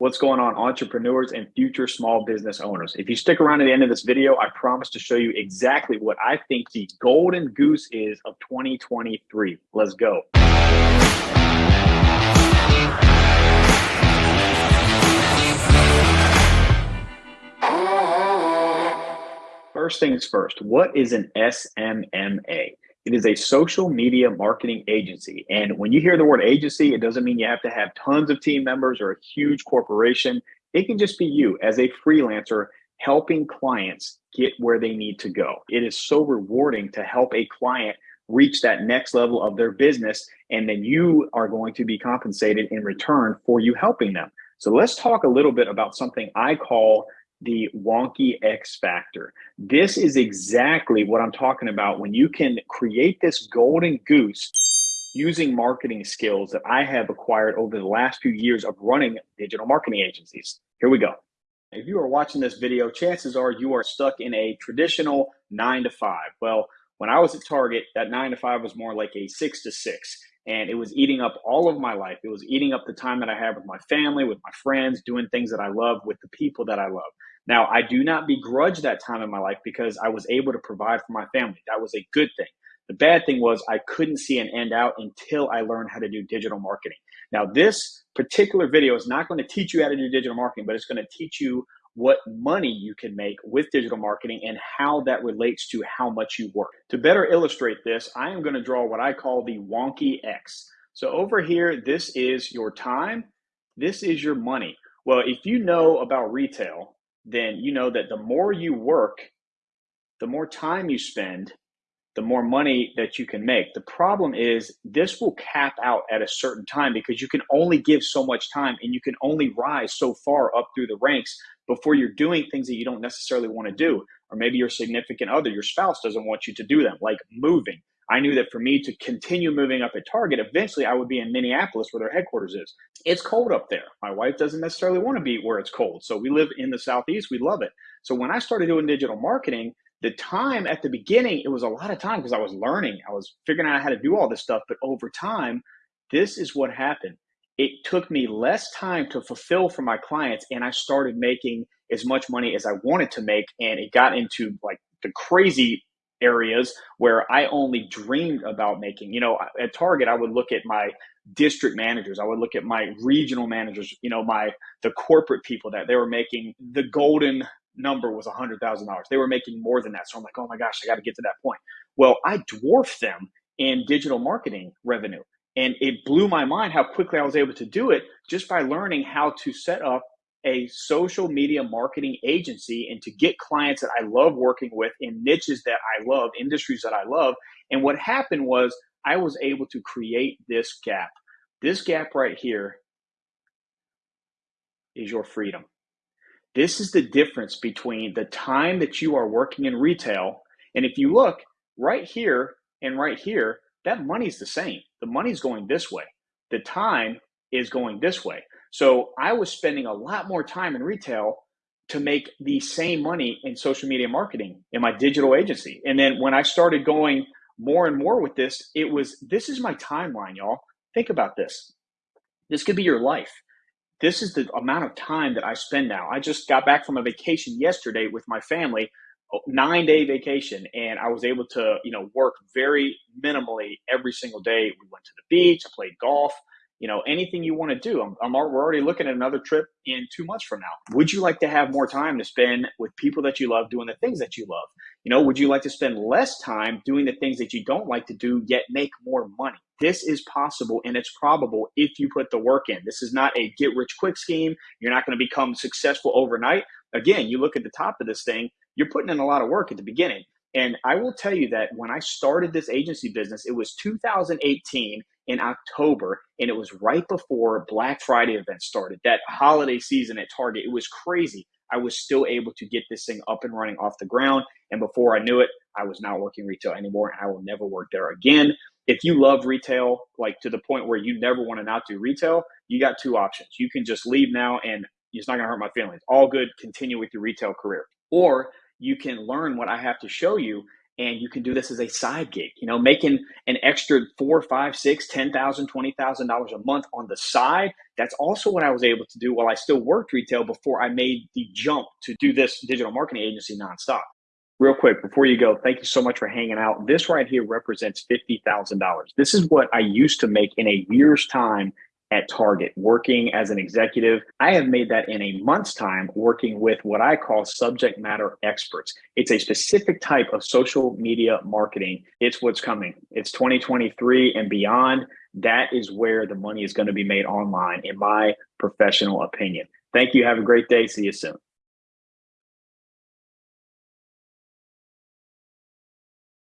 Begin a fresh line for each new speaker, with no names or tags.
What's going on, entrepreneurs and future small business owners? If you stick around to the end of this video, I promise to show you exactly what I think the golden goose is of 2023. Let's go. First things first, what is an SMMA? It is a social media marketing agency. And when you hear the word agency, it doesn't mean you have to have tons of team members or a huge corporation. It can just be you as a freelancer helping clients get where they need to go. It is so rewarding to help a client reach that next level of their business. And then you are going to be compensated in return for you helping them. So let's talk a little bit about something I call the wonky X factor. This is exactly what I'm talking about when you can create this golden goose using marketing skills that I have acquired over the last few years of running digital marketing agencies. Here we go. If you are watching this video, chances are you are stuck in a traditional nine to five. Well, when I was at Target, that nine to five was more like a six to six and it was eating up all of my life. It was eating up the time that I had with my family, with my friends, doing things that I love with the people that I love. Now, I do not begrudge that time in my life because I was able to provide for my family. That was a good thing. The bad thing was I couldn't see an end out until I learned how to do digital marketing. Now, this particular video is not going to teach you how to do digital marketing, but it's going to teach you what money you can make with digital marketing and how that relates to how much you work. To better illustrate this, I am going to draw what I call the wonky X. So over here, this is your time. This is your money. Well, if you know about retail, then you know that the more you work, the more time you spend, the more money that you can make. The problem is this will cap out at a certain time because you can only give so much time and you can only rise so far up through the ranks before you're doing things that you don't necessarily want to do. Or maybe your significant other, your spouse doesn't want you to do them, like moving. I knew that for me to continue moving up at Target, eventually I would be in Minneapolis where their headquarters is. It's cold up there. My wife doesn't necessarily want to be where it's cold. So we live in the Southeast. We love it. So when I started doing digital marketing, the time at the beginning, it was a lot of time because I was learning. I was figuring out how to do all this stuff. But over time, this is what happened. It took me less time to fulfill for my clients, and I started making as much money as I wanted to make. And it got into like the crazy areas where I only dreamed about making. You know, at Target, I would look at my district managers, I would look at my regional managers, you know, my the corporate people that they were making the golden number was a hundred thousand dollars. They were making more than that. So I'm like, oh my gosh, I got to get to that point. Well, I dwarfed them in digital marketing revenue. And it blew my mind how quickly I was able to do it just by learning how to set up a social media marketing agency and to get clients that I love working with in niches that I love, industries that I love. And what happened was I was able to create this gap. This gap right here is your freedom. This is the difference between the time that you are working in retail. And if you look right here and right here, that money's the same. The money's going this way. The time is going this way. So I was spending a lot more time in retail to make the same money in social media marketing in my digital agency. And then when I started going more and more with this, it was this is my timeline, y'all. Think about this. This could be your life. This is the amount of time that I spend now. I just got back from a vacation yesterday with my family, nine day vacation, and I was able to, you know, work very minimally every single day. We went to the beach, I played golf, you know, anything you want to do. I'm, I'm, we're already looking at another trip in two months from now. Would you like to have more time to spend with people that you love doing the things that you love? You know, would you like to spend less time doing the things that you don't like to do, yet make more money? This is possible and it's probable if you put the work in. This is not a get rich quick scheme. You're not going to become successful overnight. Again, you look at the top of this thing, you're putting in a lot of work at the beginning. And I will tell you that when I started this agency business, it was 2018 in October, and it was right before Black Friday event started, that holiday season at Target. It was crazy. I was still able to get this thing up and running off the ground. And before I knew it, I was not working retail anymore, and I will never work there again. If you love retail, like to the point where you never want to not do retail, you got two options. You can just leave now, and it's not going to hurt my feelings. All good, continue with your retail career. Or you can learn what I have to show you and you can do this as a side gig you know making an extra four five six ten thousand twenty thousand dollars a month on the side. That's also what i was able to do while i still worked retail before i made the jump to do this digital marketing agency nonstop. Real quick before you go thank you so much for hanging out. This right here represents $50000 this is what i used to make in a year's time at Target working as an executive. I have made that in a month's time working with what I call subject matter experts. It's a specific type of social media marketing. It's what's coming. It's 2023 and beyond. That is where the money is going to be made online, in my professional opinion. Thank you. Have a great day. See you soon.